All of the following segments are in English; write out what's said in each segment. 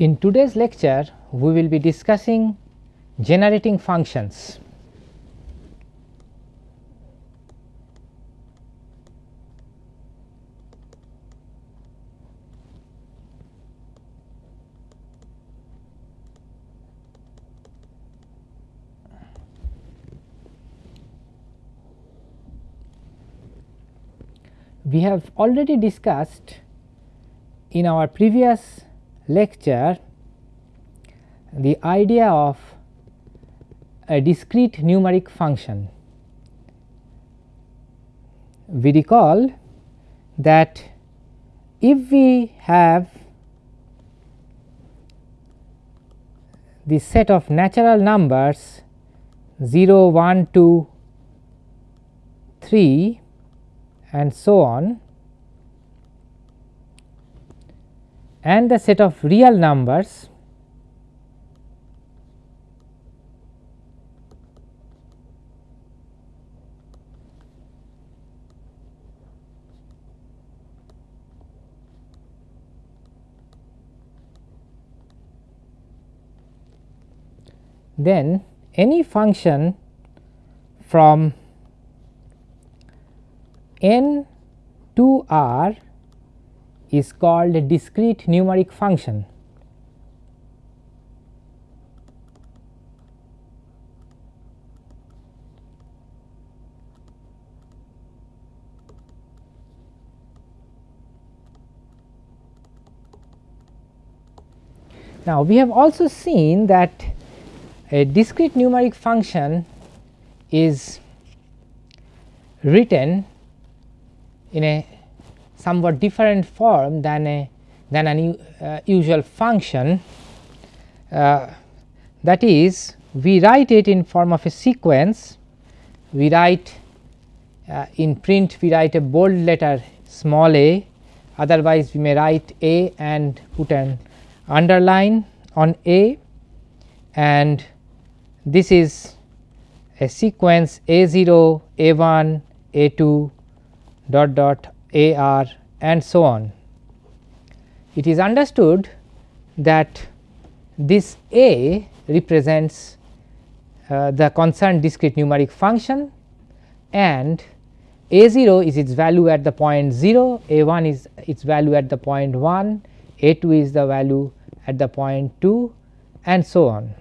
In today's lecture, we will be discussing generating functions. We have already discussed in our previous lecture the idea of a discrete numeric function. We recall that if we have the set of natural numbers 0, 1, 2, 3 and so on and the set of real numbers then any function from n to r is called a discrete numeric function. Now, we have also seen that a discrete numeric function is written in a somewhat different form than a than an uh, usual function. Uh, that is we write it in form of a sequence. We write uh, in print we write a bold letter small a. Otherwise we may write a and put an underline on a. And this is a sequence a 0 a 1 a 2 dot dot a r and so on. It is understood that this a represents uh, the concerned discrete numeric function and a 0 is its value at the point 0, a 1 is its value at the point 1, a 2 is the value at the point 2 and so on.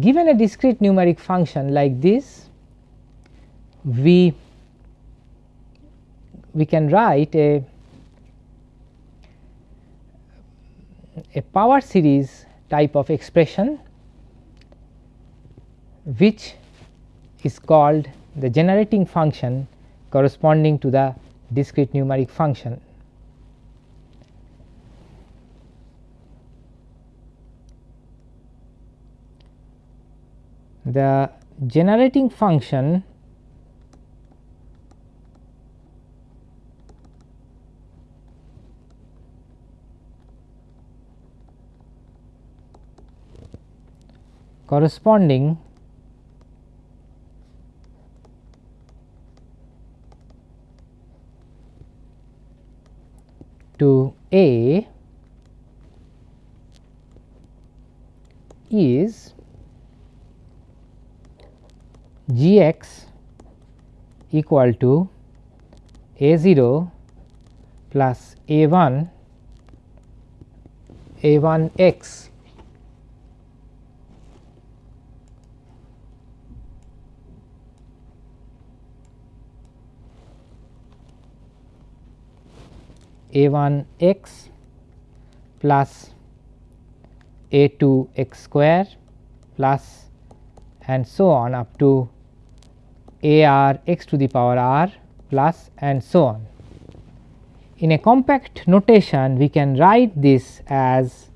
Given a discrete numeric function like this we we can write a a power series type of expression which is called the generating function corresponding to the discrete numeric function. The generating function corresponding to A is g x equal to a 0 plus a 1 a 1 x a 1 x plus a 2 x square plus and so on up to a r x to the power r plus and so on. In a compact notation we can write this as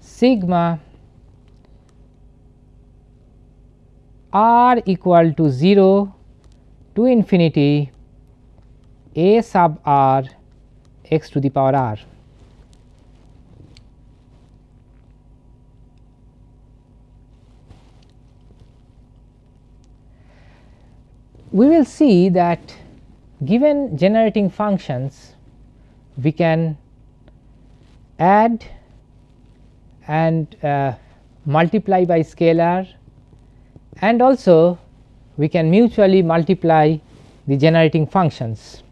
sigma r equal to 0 to infinity a sub r x to the power r. We will see that given generating functions we can add and uh, multiply by scalar and also we can mutually multiply the generating functions.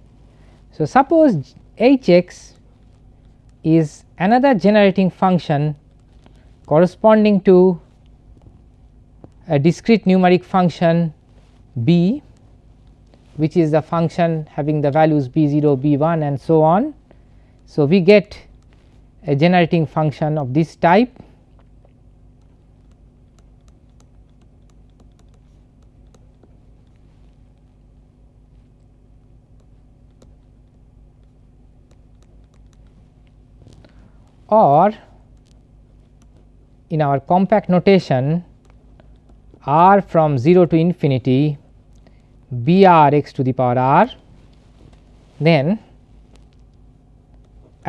So, suppose h x is another generating function corresponding to a discrete numeric function b which is the function having the values b 0 b 1 and so on. So, we get a generating function of this type or in our compact notation r from 0 to infinity b r x to the power r then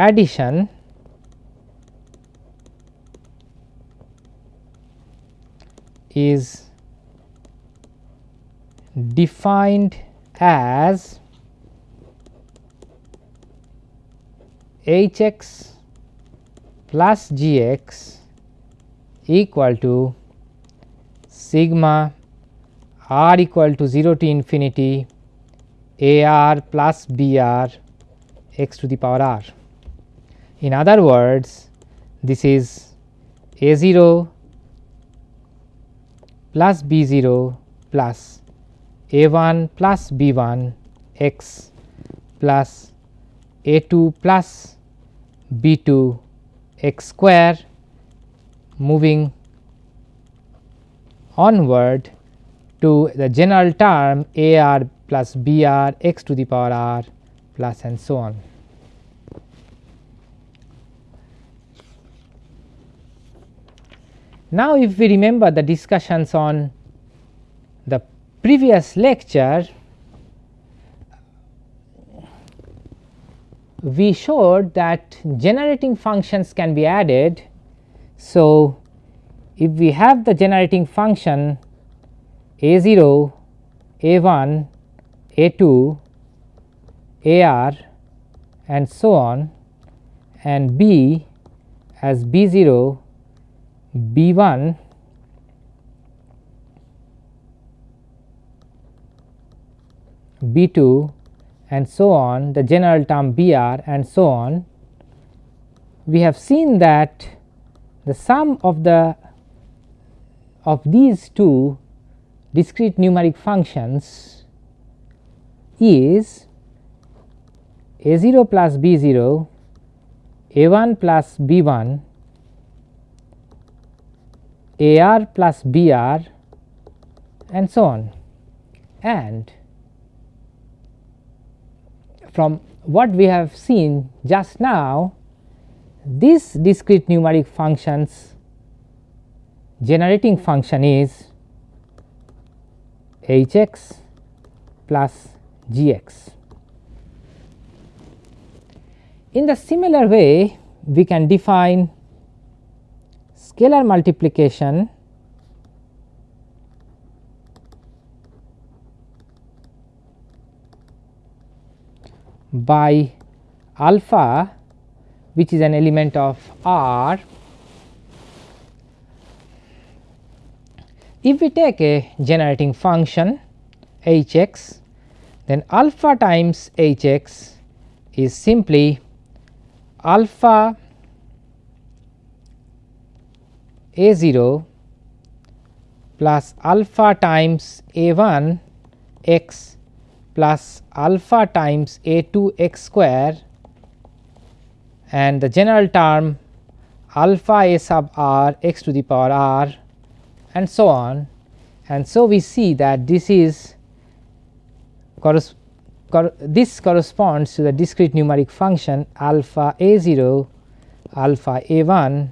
addition is defined as h x plus g x equal to sigma r equal to 0 to infinity a r plus b r x to the power r. In other words this is a 0 plus b 0 plus a 1 plus b 1 x plus a 2 plus b 2 x square moving onward to the general term a r plus b r x to the power r plus and so on. Now, if we remember the discussions on the previous lecture, we showed that generating functions can be added. So, if we have the generating function a 0, a 1, a 2, a r and so on and b as b 0 B 1 B 2 and so on the general term B r and so on, we have seen that the sum of the of these two discrete numeric functions is a 0 plus b 0 a 1 plus b 1 a r plus b r and so on. And from what we have seen just now this discrete numeric functions generating function is h x plus g x. In the similar way we can define scalar multiplication by alpha which is an element of R. If we take a generating function h x then alpha times h x is simply alpha a 0 plus alpha times a 1 x plus alpha times a 2 x square and the general term alpha a sub r x to the power r and so on. And so we see that this is cor this corresponds to the discrete numeric function alpha a 0 alpha a 1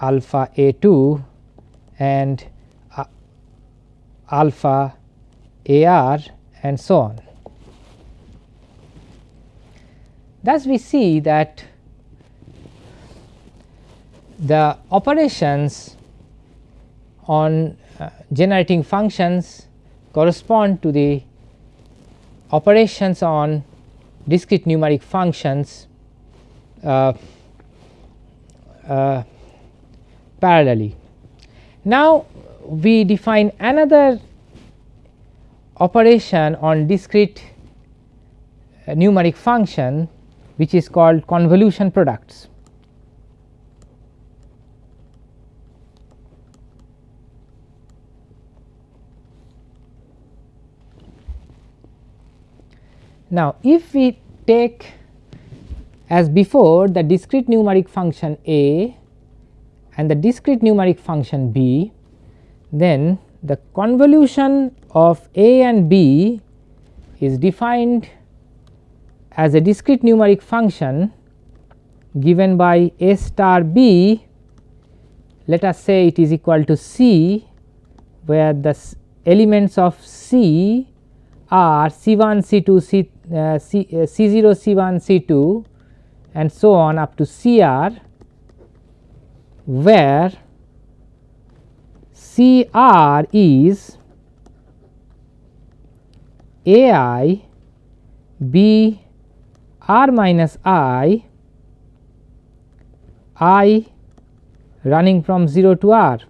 alpha a 2 and uh, alpha a r and so on. Thus, we see that the operations on uh, generating functions correspond to the operations on discrete numeric functions uh, uh, parallelly. Now, we define another operation on discrete uh, numeric function which is called convolution products. Now, if we take as before the discrete numeric function a and the discrete numeric function b, then the convolution of a and b is defined as a discrete numeric function given by a star b. Let us say it is equal to c where the elements of c are c 1 c 2 c uh, C, uh, C0 C1 C2 and so on up to CR where CR is AI B R minus I I running from 0 to R.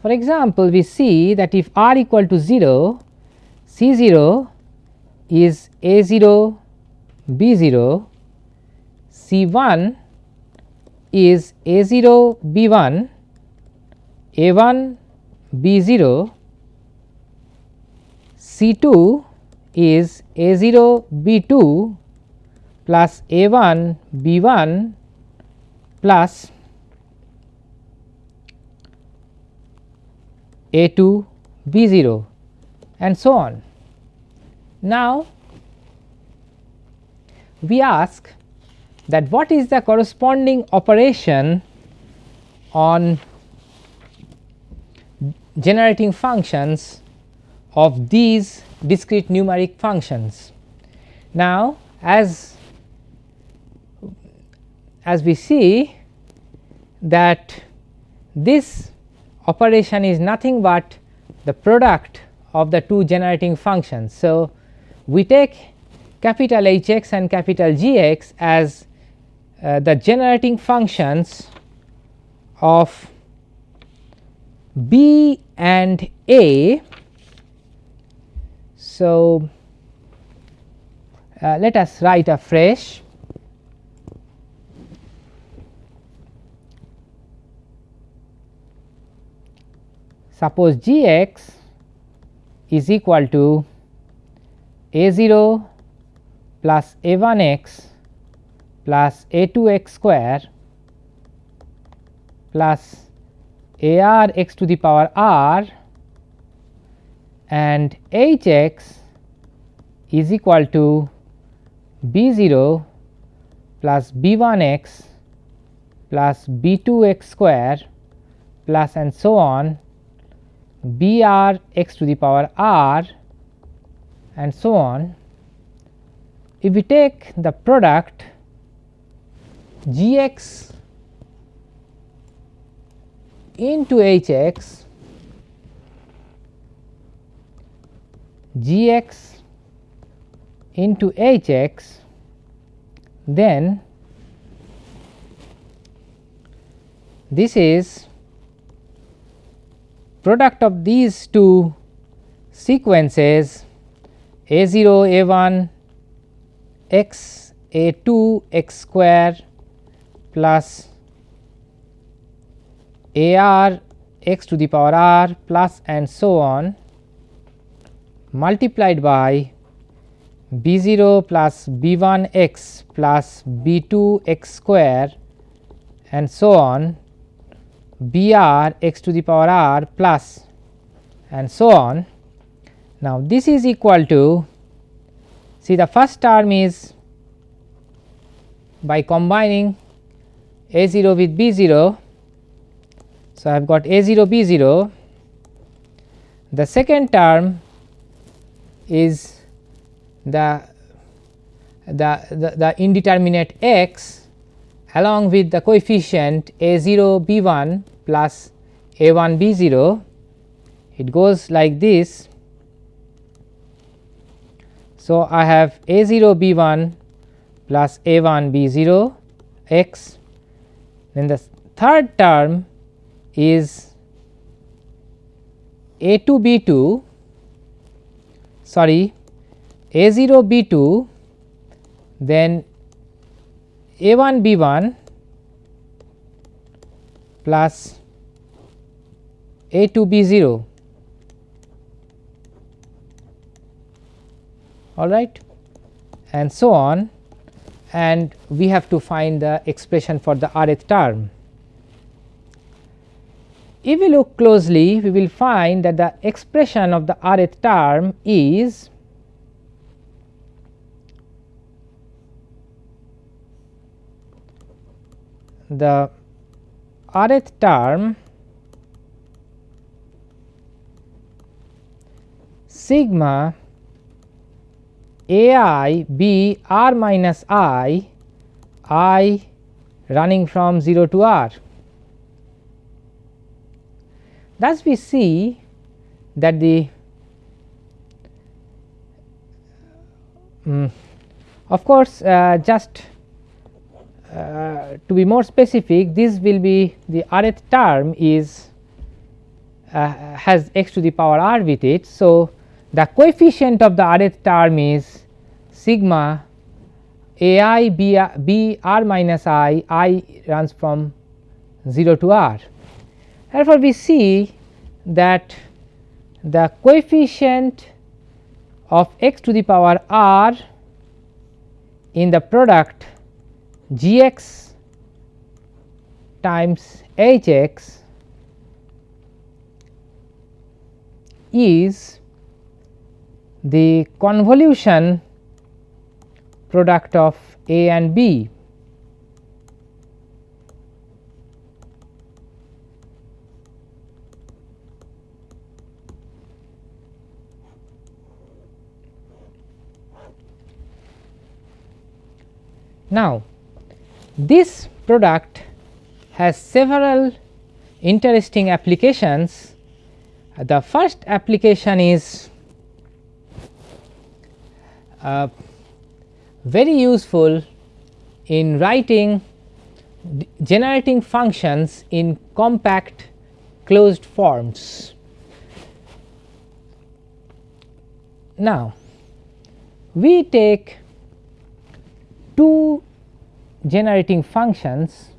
For example, we see that if R equal to 0 C 0 is A 0 B 0, C 1 is A 0 B 1, A 1 B 0, C 2 is A 0 B 2 plus A 1 B 1 plus A 2 B 0 and so on. Now, we ask that what is the corresponding operation on generating functions of these discrete numeric functions. Now, as as we see that this operation is nothing but the product of the two generating functions. So, we take capital H x and capital G x as uh, the generating functions of B and A. So, uh, let us write afresh. Suppose G x is equal to a 0 plus a 1 x plus a 2 x square plus a r x to the power r and h x is equal to b 0 plus b 1 x plus b 2 x square plus and so on b r x to the power r and so on. If we take the product g x into h x g x into h x then this is product of these two sequences a 0 a 1 x a 2 x square plus a r x to the power r plus and so on multiplied by b 0 plus b 1 x plus b 2 x square and so on b r x to the power r plus and so on. Now, this is equal to see the first term is by combining a 0 with b 0. So, I have got a 0 b 0 the second term is the the, the, the indeterminate x along with the coefficient a 0 b 1 plus a 1 b 0 it goes like this. So, I have a 0 b 1 plus a 1 b 0 x then the third term is a 2 b 2 sorry a 0 b 2 then a 1 b 1 plus a 2 b 0 all right? And so on and we have to find the expression for the rth term. If we look closely we will find that the expression of the rth term is the rth term sigma a i b r minus i i running from 0 to r. Thus, we see that the um, of course, uh, just uh, to be more specific this will be the rth term is uh, has x to the power r with it. So, the coefficient of the rth term is sigma a i b, b r minus i, i runs from 0 to r. Therefore, we see that the coefficient of x to the power r in the product g x times h x is the convolution product of A and B. Now, this product has several interesting applications. The first application is uh, very useful in writing generating functions in compact closed forms. Now, we take two generating functions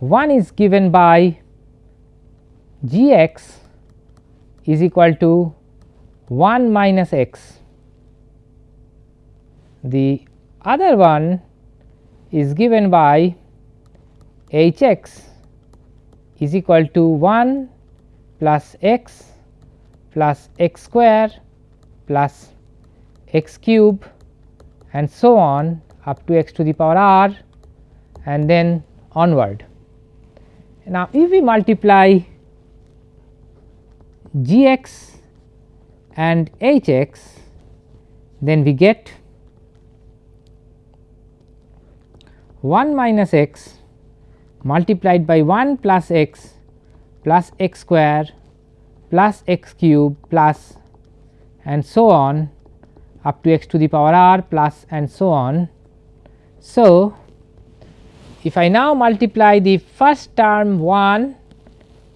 one is given by g x is equal to 1 minus x. The other one is given by h x is equal to 1 plus x plus x square plus x cube and so on up to x to the power r and then onward. Now, if we multiply g x and h x then we get 1 minus x multiplied by 1 plus x plus x square plus x cube plus and so on up to x to the power r plus and so on. So, if I now multiply the first term 1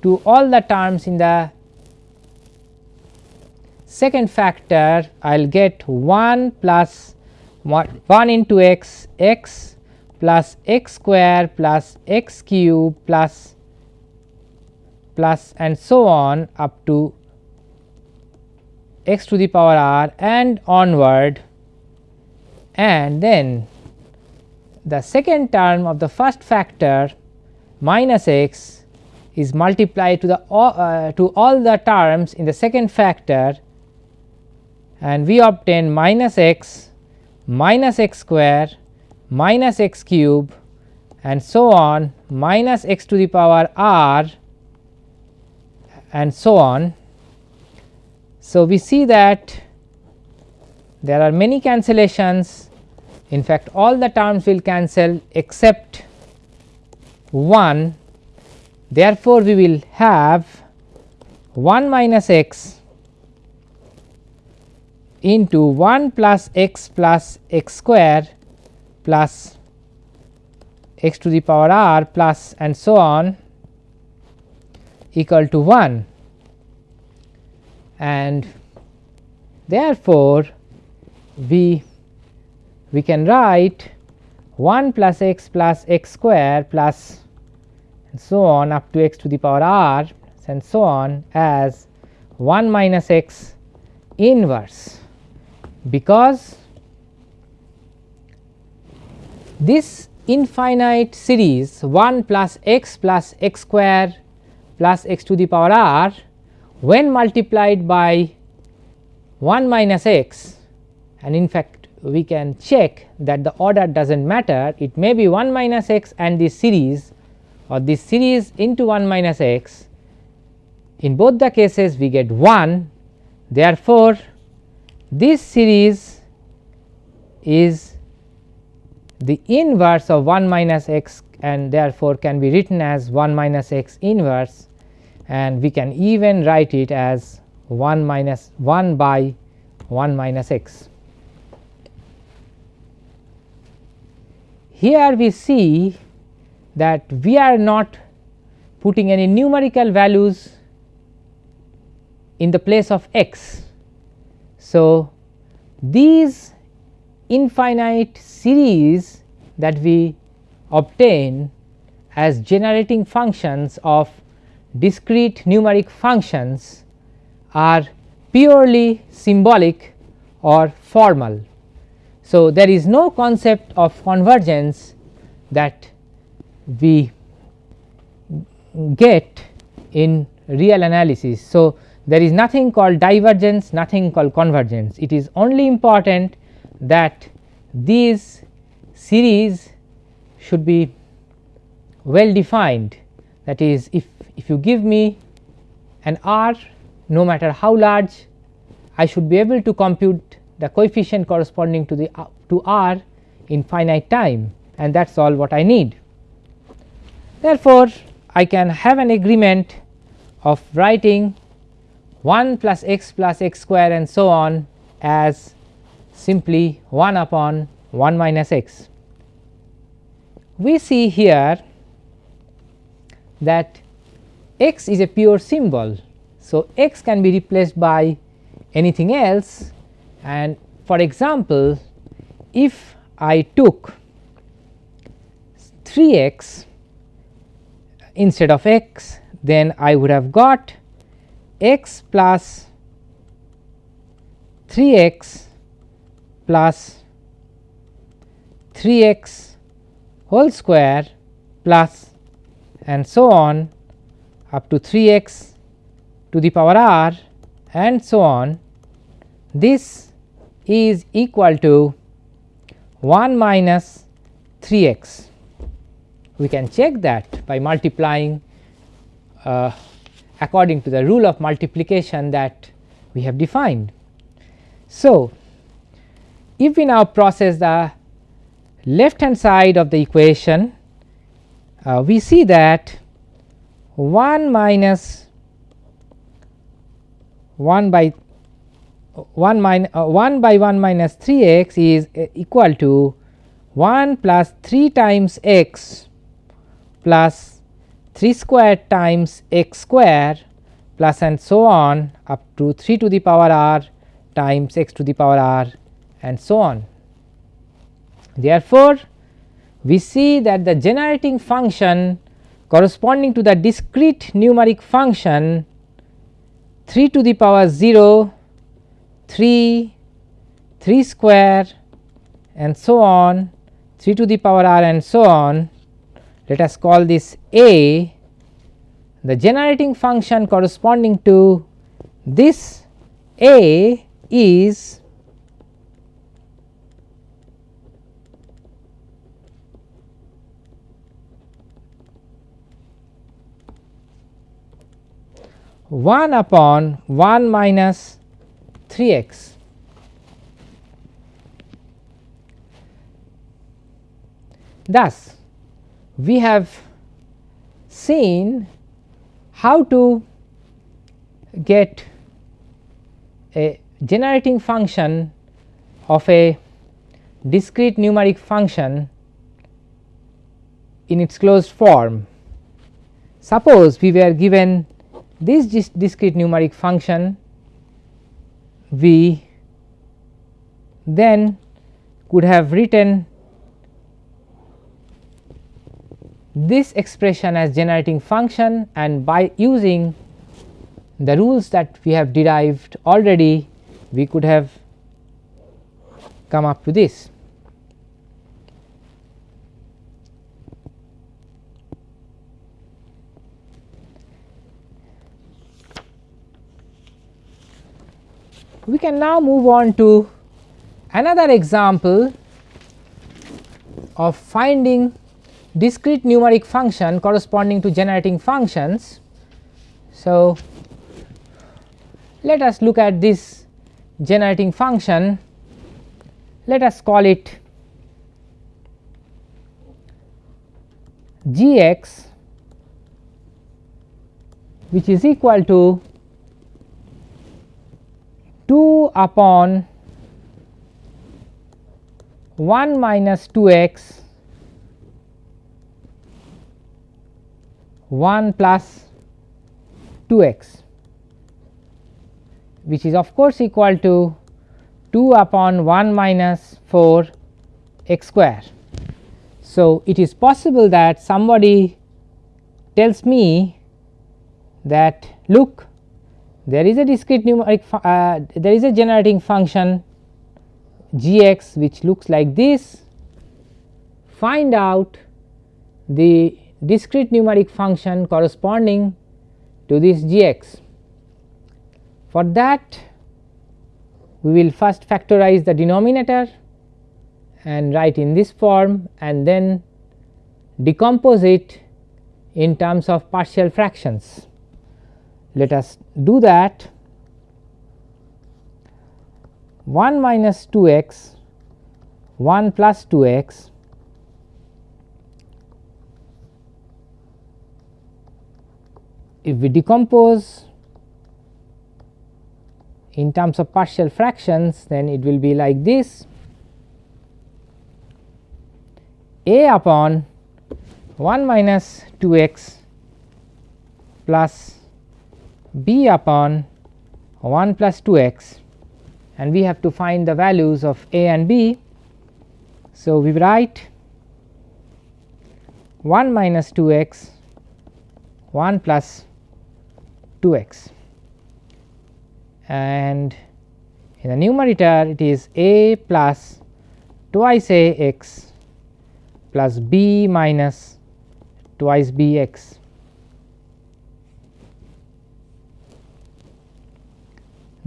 to all the terms in the second factor I will get 1 plus 1 into x x plus x square plus x cube plus plus and so on up to x to the power r and onward. And then the second term of the first factor minus x is multiplied to the uh, to all the terms in the second factor. And we obtain minus x minus x square minus x cube and so on minus x to the power r and so on. So, we see that there are many cancellations in fact all the terms will cancel except 1 therefore, we will have 1 minus x into 1 plus x plus x square plus x to the power r plus and so on equal to 1 and therefore, we we can write 1 plus x plus x square plus and so on up to x to the power r and so on as 1 minus x inverse. Because this infinite series 1 plus x plus x square plus x to the power r when multiplied by 1 minus x and in fact we can check that the order does not matter. It may be 1 minus x and this series or this series into 1 minus x. In both the cases we get 1 therefore, this series is the inverse of 1 minus x and therefore, can be written as 1 minus x inverse and we can even write it as 1 minus 1 by 1 minus x. Here we see that we are not putting any numerical values in the place of x. So, these infinite series that we obtain as generating functions of discrete numeric functions are purely symbolic or formal. So, there is no concept of convergence that we get in real analysis. So, there is nothing called divergence, nothing called convergence. It is only important that these series should be well defined that is if, if you give me an r no matter how large I should be able to compute the coefficient corresponding to the to r in finite time and that is all what I need. Therefore, I can have an agreement of writing 1 plus x plus x square and so on as simply 1 upon 1 minus x. We see here that x is a pure symbol. So, x can be replaced by anything else and for example, if I took 3 x instead of x then I would have got x plus 3 x plus 3 x whole square plus and so on up to 3 x to the power r and so on this is equal to 1 minus 3 x. We can check that by multiplying uh, according to the rule of multiplication that we have defined. So, if we now process the left hand side of the equation, uh, we see that 1 minus 1 by 1 min, uh, 1 by 1 minus 3 x is uh, equal to 1 plus 3 times x plus 3 square times x square plus and so on up to 3 to the power r times x to the power r and so on. Therefore, we see that the generating function corresponding to the discrete numeric function 3 to the power 0, 3, 3 square and so on 3 to the power r and so on let us call this A the generating function corresponding to this A is one upon 1 minus 3 x. Thus, we have seen how to get a generating function of a discrete numeric function in its closed form. Suppose we were given this discrete numeric function we then could have written this expression as generating function and by using the rules that we have derived already we could have come up to this. We can now move on to another example of finding discrete numeric function corresponding to generating functions. So, let us look at this generating function let us call it g x which is equal to 2 upon 1 minus 2 x 1 plus 2 x which is of course equal to 2 upon 1 minus 4 x square. So, it is possible that somebody tells me that look there is a discrete numeric uh, there is a generating function g x which looks like this find out the discrete numeric function corresponding to this g x. For that we will first factorize the denominator and write in this form and then decompose it in terms of partial fractions. Let us do that. 1 minus 2 x 1 plus 2 x if we decompose in terms of partial fractions then it will be like this. A upon 1 minus 2 x plus b upon 1 plus 2 x and we have to find the values of a and b. So, we write 1 minus 2 x 1 plus 2 x and in the numerator it is a plus twice a x plus b minus twice b x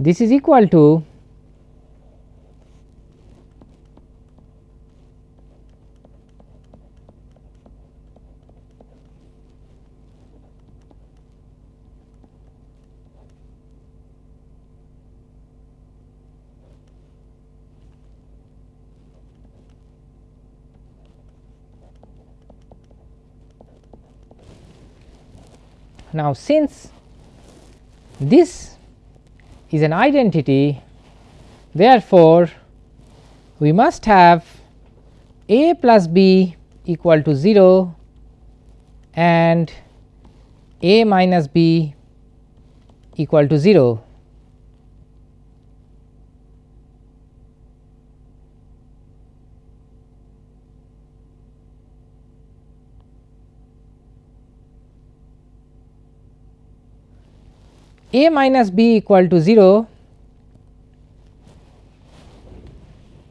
this is equal to Now, since this is an identity therefore, we must have a plus b equal to 0 and a minus b equal to 0. A minus b equal to 0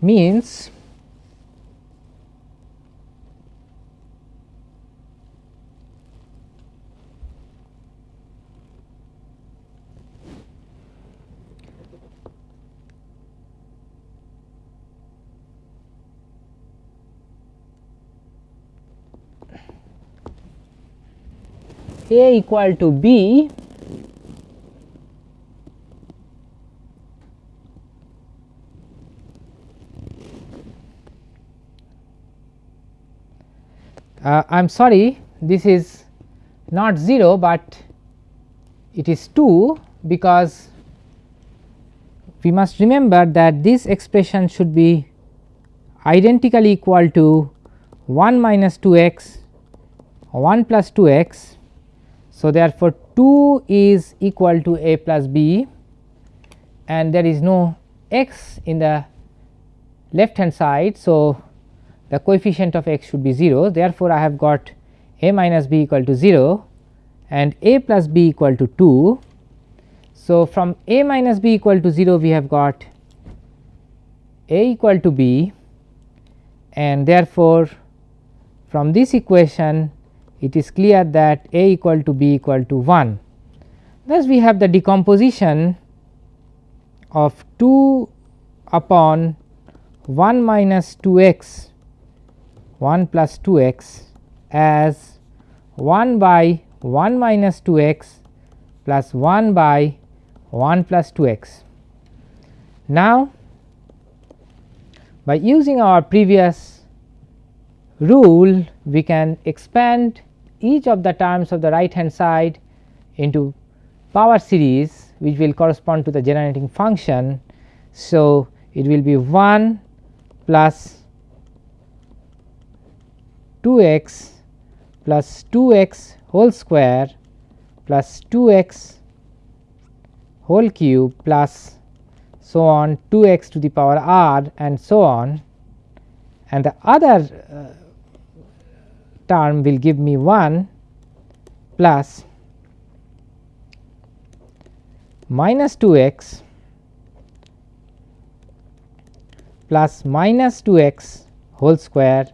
means a equal to b uh, I am sorry this is not 0, but it is 2 because we must remember that this expression should be identically equal to 1 minus 2 x 1 plus 2 x. So, therefore, 2 is equal to a plus b and there is no x in the left hand side. So, the coefficient of x should be 0 therefore, I have got a minus b equal to 0 and a plus b equal to 2. So, from a minus b equal to 0 we have got a equal to b and therefore, from this equation it is clear that a equal to b equal to 1. Thus, we have the decomposition of 2 upon 1 minus 2 x 1 plus 2 x as 1 by 1 minus 2 x plus 1 by 1 plus 2 x. Now, by using our previous rule we can expand each of the terms of the right hand side into power series which will correspond to the generating function. So, it will be 1 plus 2 x plus 2 x whole square plus 2 x whole cube plus so on 2 x to the power r and so on. And the other uh, term will give me 1 plus minus 2 x plus minus 2 x whole square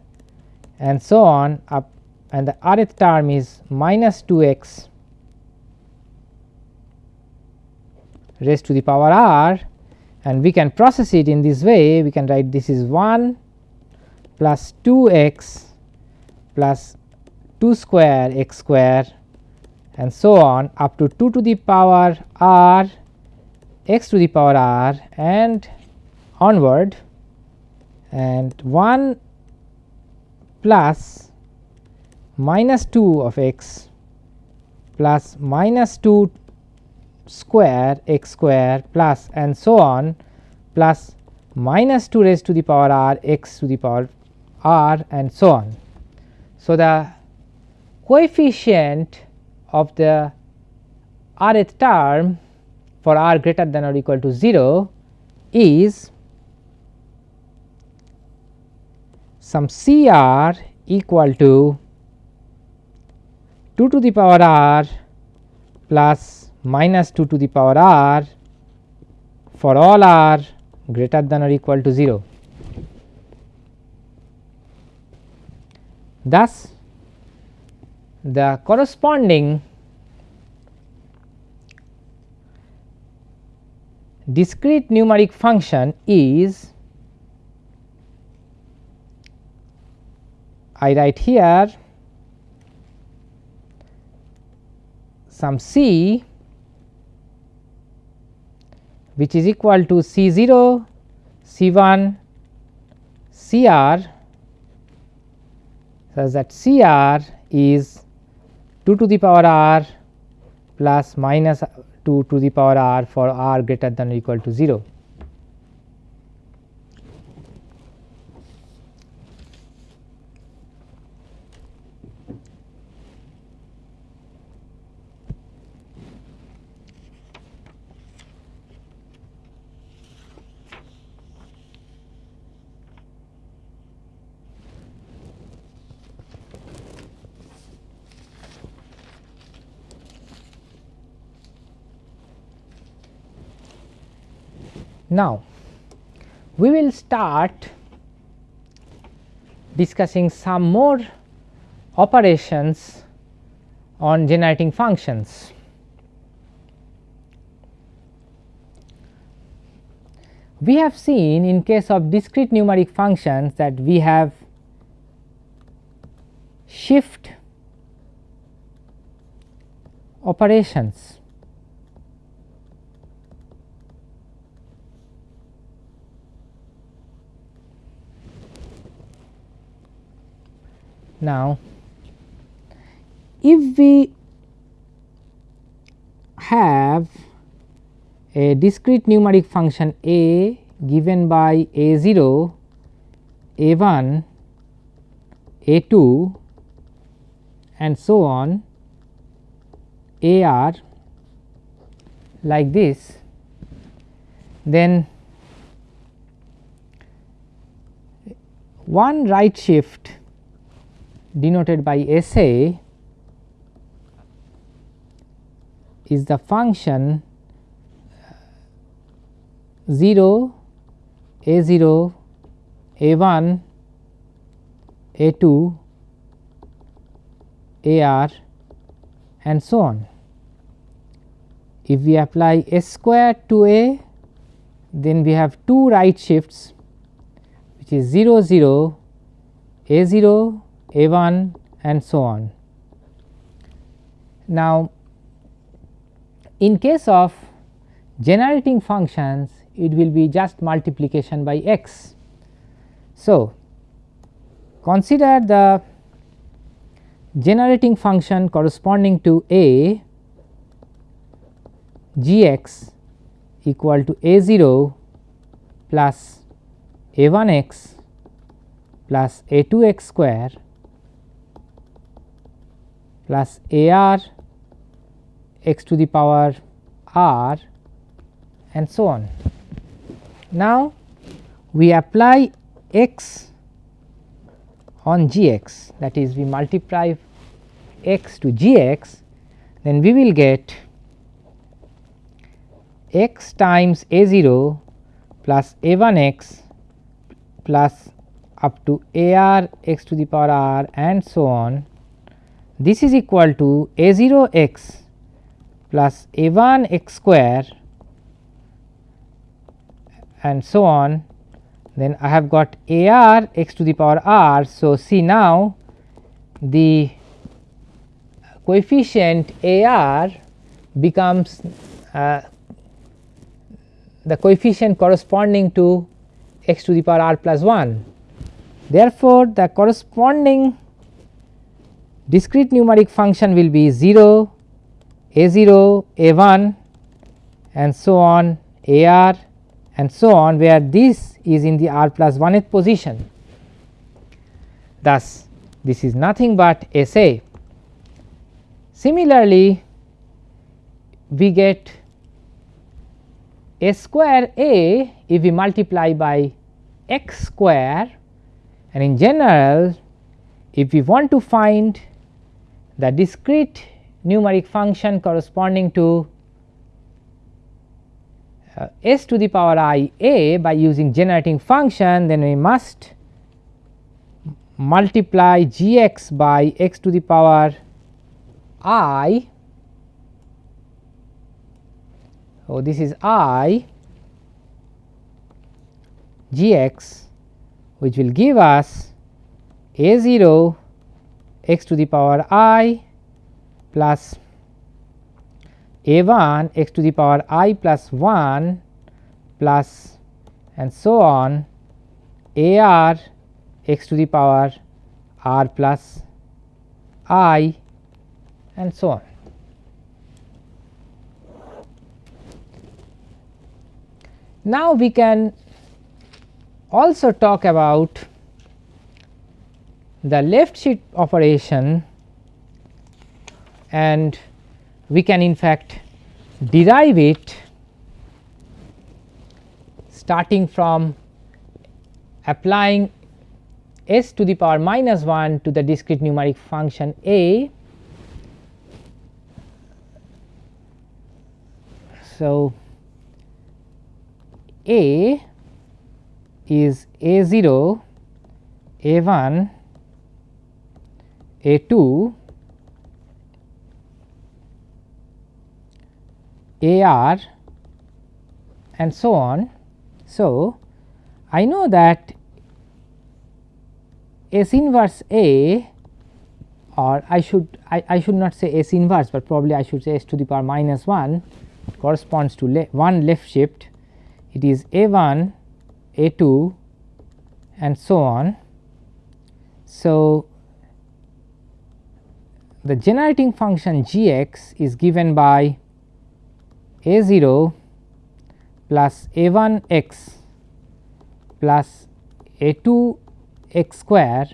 and so on up and the rth term is minus 2 x raised to the power r and we can process it in this way. We can write this is 1 plus 2 x plus 2 square x square and so on up to 2 to the power r x to the power r and onward. And 1 plus minus 2 of x plus minus 2 square x square plus and so on plus minus 2 raised to the power r x to the power r and so on. So, the coefficient of the rth term for r greater than or equal to 0 is some C r equal to 2 to the power r plus minus 2 to the power r for all r greater than or equal to 0. Thus, the corresponding discrete numeric function is I write here some c which is equal to C 0, C 1, C r such that C r is 2 to the power r plus minus 2 to the power r for r greater than or equal to 0. Now, we will start discussing some more operations on generating functions. We have seen in case of discrete numeric functions that we have shift operations Now, if we have a discrete numeric function a given by a 0, a 1, a 2 and so on a r like this, then one right shift denoted by S A is the function 0 a 0 a 1 a 2 a r and so on. If we apply s square to a then we have two right shifts which is 0 0 a 0 a 1 and so on. Now, in case of generating functions it will be just multiplication by x. So, consider the generating function corresponding to a g x equal to a 0 plus a 1 x plus a 2 x square plus a r x to the power r and so on. Now, we apply x on g x that is we multiply x to g x then we will get x times a 0 plus a 1 x plus up to a r x to the power r and so on. This is equal to a 0 x plus a 1 x square and so on then I have got a r x to the power r. So, see now the coefficient a r becomes uh, the coefficient corresponding to x to the power r plus 1. Therefore, the corresponding discrete numeric function will be 0, a 0, a 1 and so on a r and so on where this is in the r plus 1th position. Thus, this is nothing but S A. Similarly, we get a square A if we multiply by x square and in general if we want to find the discrete numeric function corresponding to uh, s to the power i a by using generating function then we must multiply g x by x to the power i. So, this is i g x which will give us a 0 x to the power i plus a 1 x to the power i plus 1 plus and so on a r x to the power r plus i and so on. Now, we can also talk about the left shift operation and we can in fact derive it starting from applying s to the power minus 1 to the discrete numeric function a. So, a is a 0, a 1, a 2 A r and so on. So, I know that S inverse A or I should I, I should not say S inverse, but probably I should say S to the power minus 1 corresponds to le 1 left shift it is A 1 A 2 and so on. So, the generating function g x is given by a 0 plus a 1 x plus a 2 x square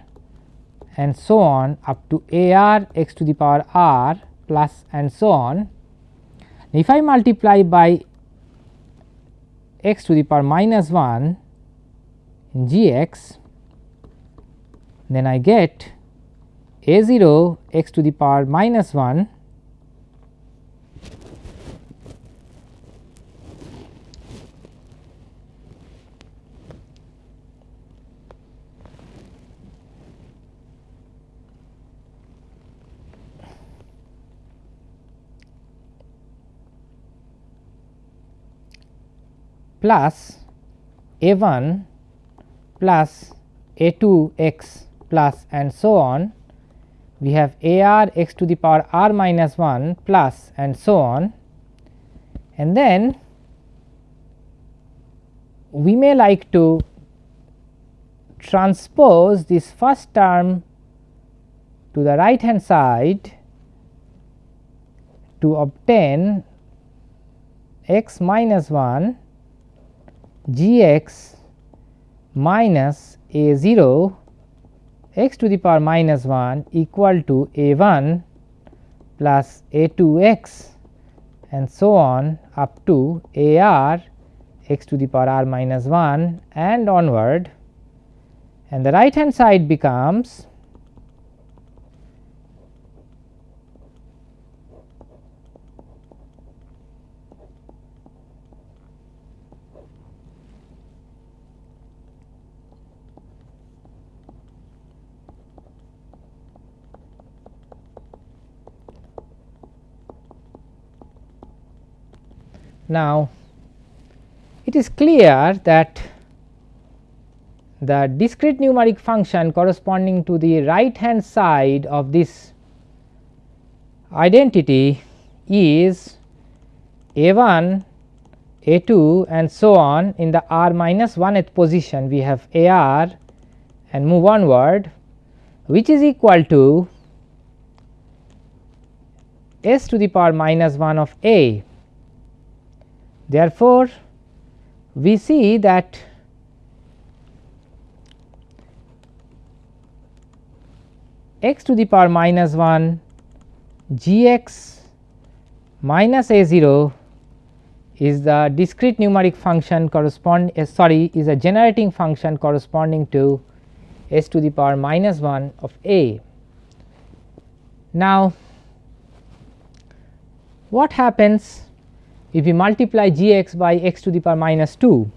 and so on up to a r x to the power r plus and so on. If I multiply by x to the power minus 1 g x then I get a 0 x to the power minus 1 plus a 1 plus a 2 x plus and so on we have a r x to the power r minus 1 plus and so on. And then we may like to transpose this first term to the right hand side to obtain x minus 1 g x minus a 0 x to the power minus 1 equal to a 1 plus a 2 x and so on up to a r x to the power r minus 1 and onward. And the right hand side becomes Now, it is clear that the discrete numeric function corresponding to the right hand side of this identity is a 1, a 2 and so on in the r minus 1th position. We have a r and move onward which is equal to s to the power minus 1 of a Therefore, we see that x to the power minus 1 g x minus a 0 is the discrete numeric function correspond uh, sorry is a generating function corresponding to s to the power minus 1 of a. Now, what happens if we multiply g x by x to the power minus 2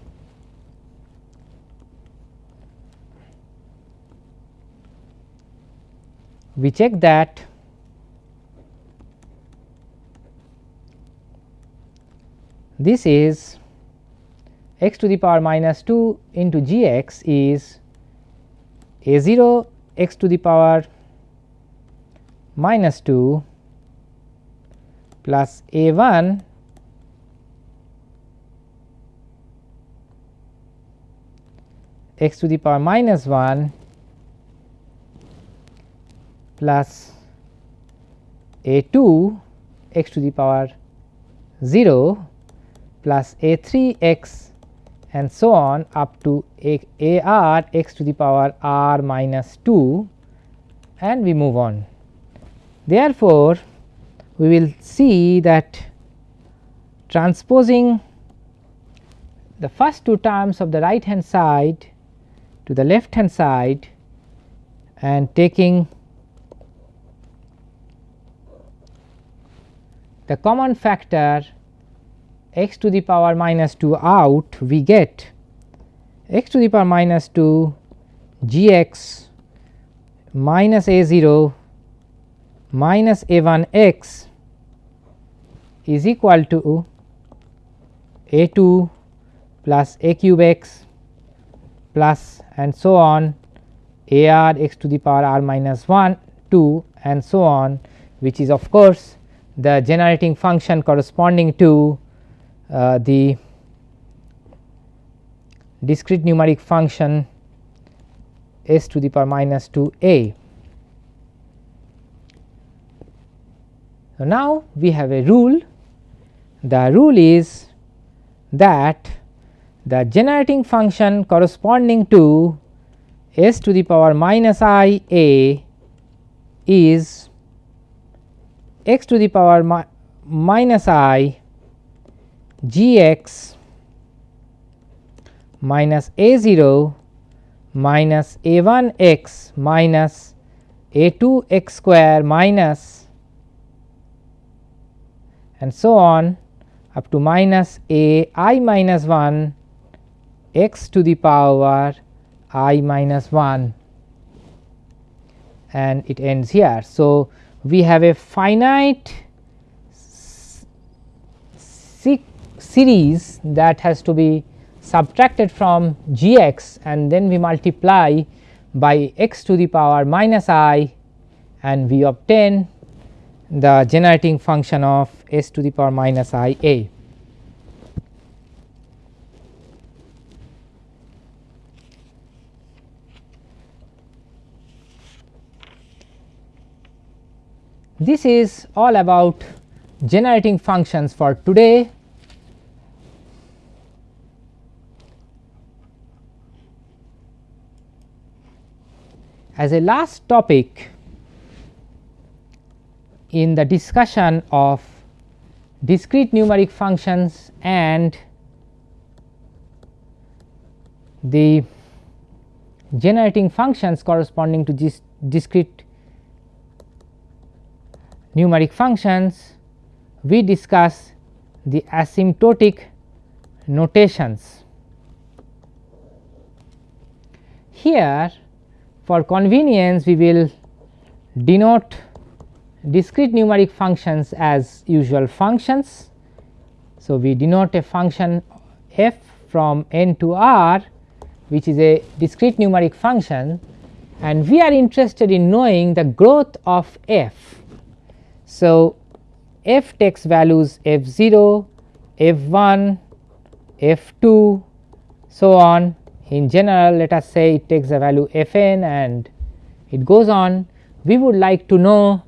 we check that this is x to the power minus 2 into g x is a 0 x to the power minus 2 plus a 1 x to the power minus 1 plus a 2 x to the power 0 plus a 3 x and so on up to a, a r x to the power r minus 2 and we move on. Therefore, we will see that transposing the first two terms of the right hand side to the left hand side and taking the common factor x to the power minus 2 out we get x to the power minus 2 g x minus a 0 minus a 1 x is equal to a 2 plus a cube x plus and so on a r x to the power r minus 1 2 and so on which is of course the generating function corresponding to uh, the discrete numeric function s to the power minus 2 a. So, now we have a rule the rule is that the generating function corresponding to s to the power minus i a is x to the power mi minus i g x minus a 0 minus a 1 x minus a 2 x square minus and so on up to minus a i minus 1 x to the power i minus 1 and it ends here. So, we have a finite series that has to be subtracted from g x and then we multiply by x to the power minus i and we obtain the generating function of s to the power minus i a. This is all about generating functions for today. As a last topic in the discussion of discrete numeric functions and the generating functions corresponding to this discrete numeric functions, we discuss the asymptotic notations. Here for convenience we will denote discrete numeric functions as usual functions. So, we denote a function f from n to r which is a discrete numeric function and we are interested in knowing the growth of f so, f takes values f 0, f 1, f 2 so on in general let us say it takes a value f n and it goes on we would like to know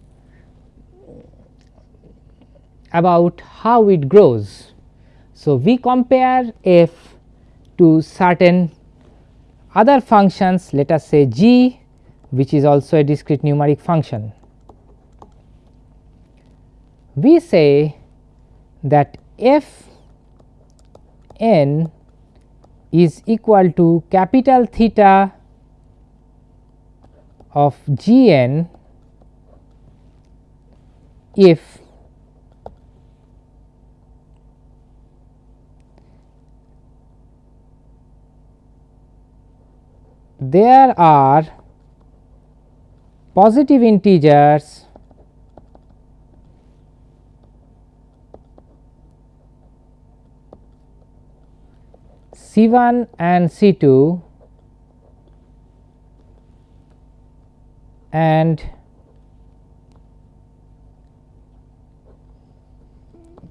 about how it grows. So, we compare f to certain other functions let us say g which is also a discrete numeric function we say that f n is equal to capital theta of g n if there are positive integers C 1 and C 2 and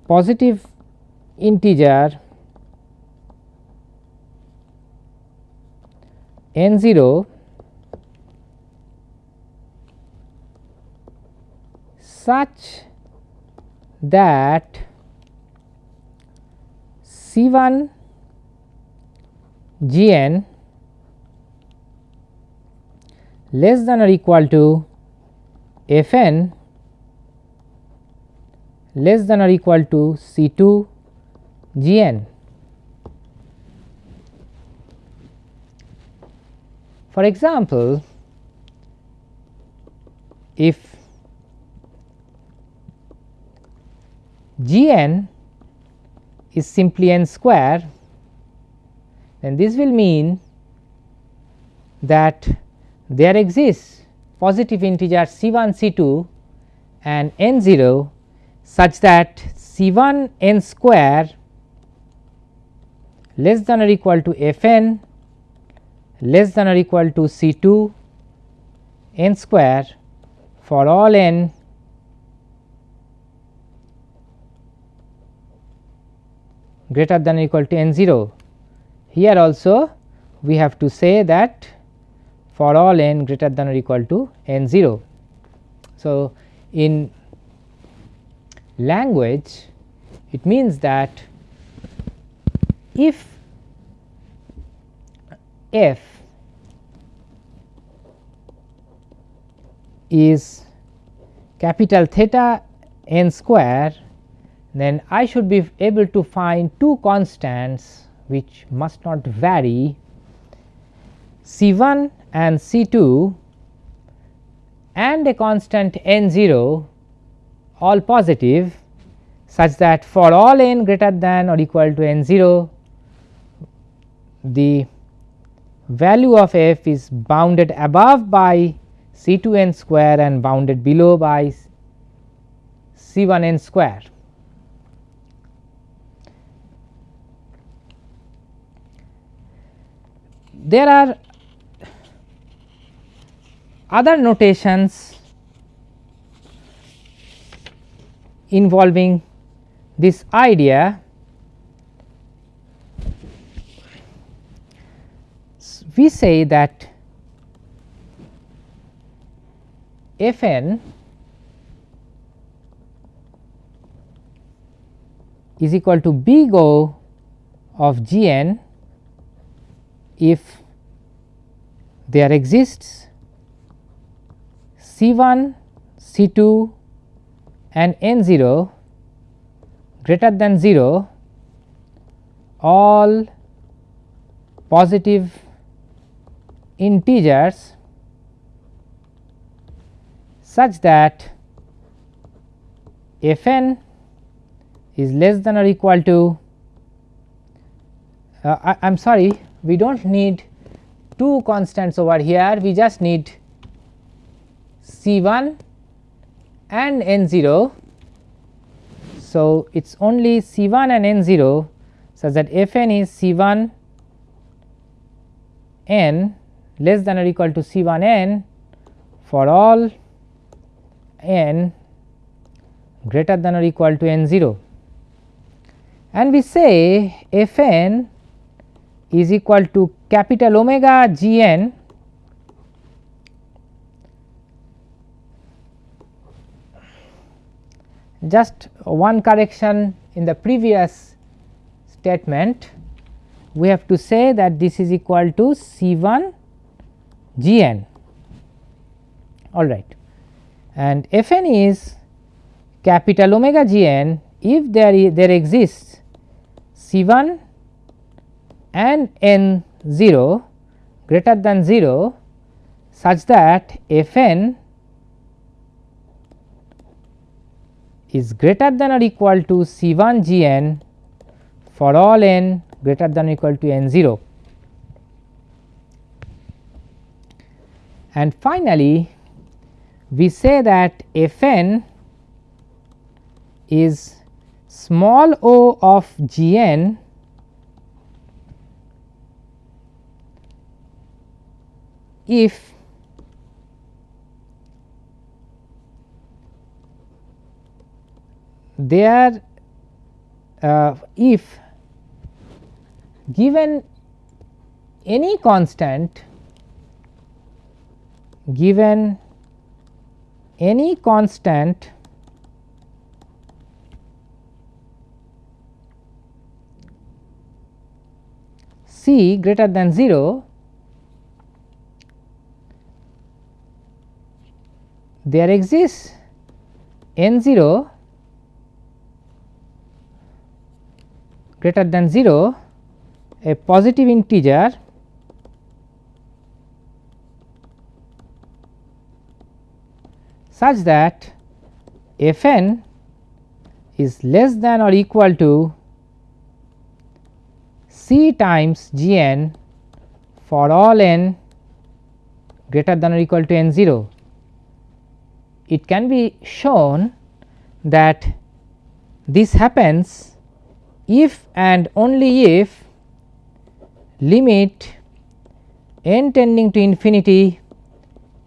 positive integer n 0 such that C 1 g n less than or equal to f n less than or equal to C 2 g n. For example, if g n is simply n square then this will mean that there exists positive integer C 1 C 2 and n 0 such that C 1 n square less than or equal to f n less than or equal to C 2 n square for all n greater than or equal to n 0 here also we have to say that for all n greater than or equal to n 0. So, in language it means that if f is capital theta n square then I should be able to find two constants which must not vary C 1 and C 2 and a constant n 0 all positive such that for all n greater than or equal to n 0 the value of f is bounded above by C 2 n square and bounded below by C 1 n square. There are other notations involving this idea. We say that f n is equal to big O of g n if there exists C 1, C 2 and n 0 greater than 0 all positive integers such that f n is less than or equal to uh, I am sorry we do not need two constants over here we just need C 1 and n 0. So, it is only C 1 and n 0 such that f n is C 1 n less than or equal to C 1 n for all n greater than or equal to n 0 and we say f n is equal to capital omega g n just one correction in the previous statement. We have to say that this is equal to C 1 g n all right. And f n is capital omega g n if there there exists C 1 and n 0 greater than 0 such that f n is greater than or equal to C 1 g n for all n greater than or equal to n 0. And finally, we say that f n is small o of g n if there uh, if given any constant given any constant c greater than 0 there exists n 0 greater than 0 a positive integer such that f n is less than or equal to c times g n for all n greater than or equal to n 0. It can be shown that this happens if and only if limit n tending to infinity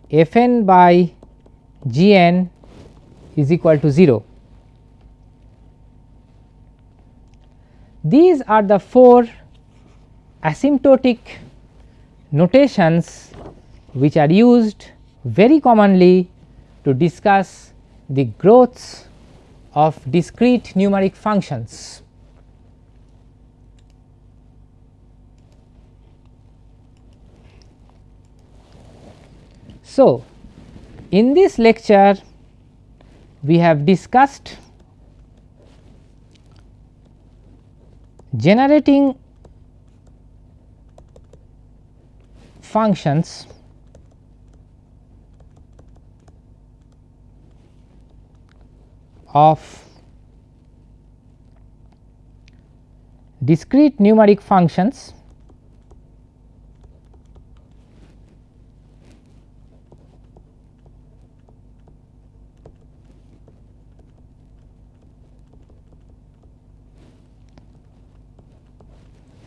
f n by g n is equal to 0. These are the four asymptotic notations which are used very commonly to discuss the growths of discrete numeric functions. So, in this lecture we have discussed generating functions of discrete numeric functions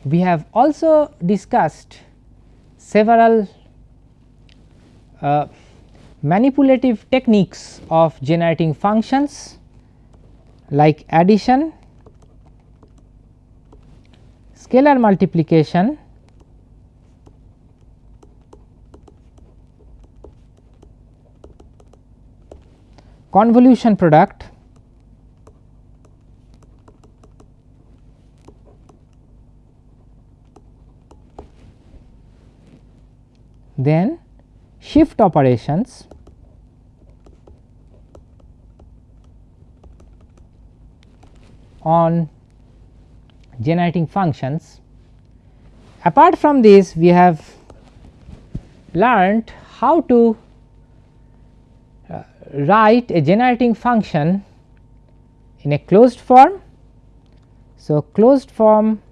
we have also discussed several uh, manipulative techniques of generating functions like addition, scalar multiplication, convolution product then shift operations on generating functions. Apart from this we have learnt how to uh, write a generating function in a closed form. So, closed form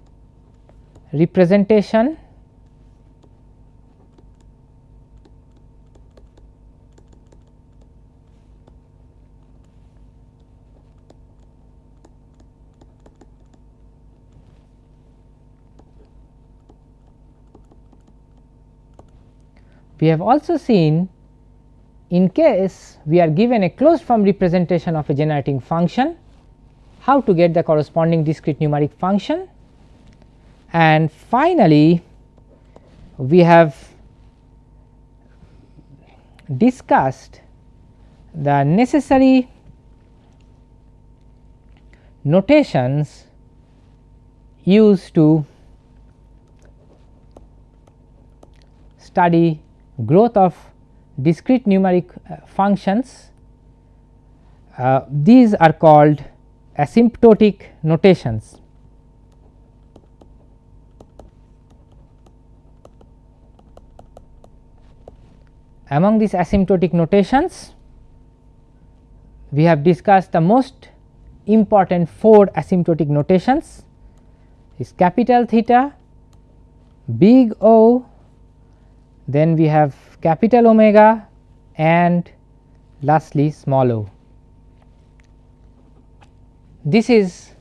representation We have also seen in case we are given a closed form representation of a generating function, how to get the corresponding discrete numeric function. And finally, we have discussed the necessary notations used to study growth of discrete numeric uh, functions uh, these are called asymptotic notations. Among these asymptotic notations we have discussed the most important 4 asymptotic notations is capital theta, big O, then we have capital omega and lastly small o. This is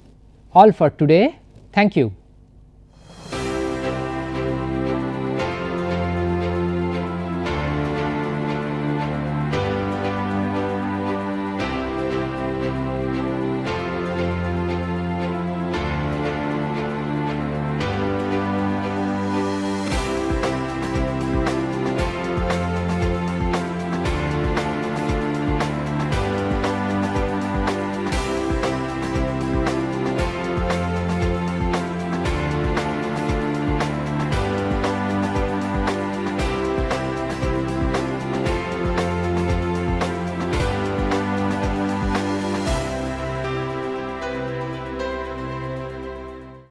all for today. Thank you.